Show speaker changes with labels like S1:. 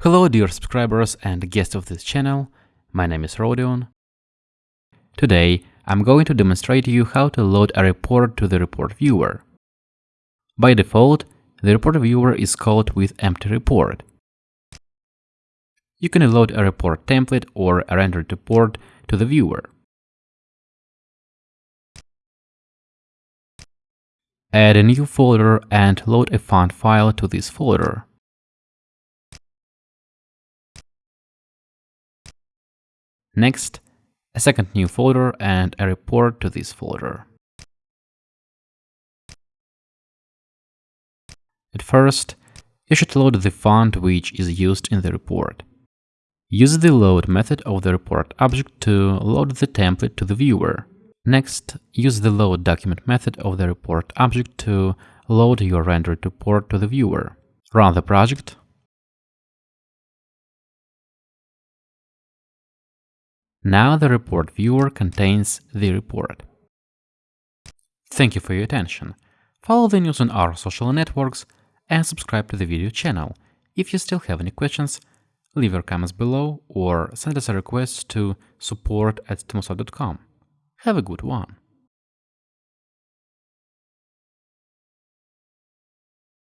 S1: Hello dear subscribers and guests of this channel, my name is Rodion. Today I'm going to demonstrate to you how to load a report to the report viewer. By default, the report viewer is called with empty report. You can load a report template or a rendered report to the viewer.
S2: Add a new folder and load a font file to this folder. Next, a second new folder and a report to this folder.
S1: At first, you should load the font which is used in the report. Use the load method of the report object to load the template to the viewer. Next, use the load document method of the report object to load your rendered report to the viewer. Run the project
S2: Now the report viewer contains
S1: the report. Thank you for your attention. Follow the news on our social networks and subscribe to the video channel. If you still have any questions, leave your comments below or send us a request to support at stimulsoft.com.
S2: Have a good one!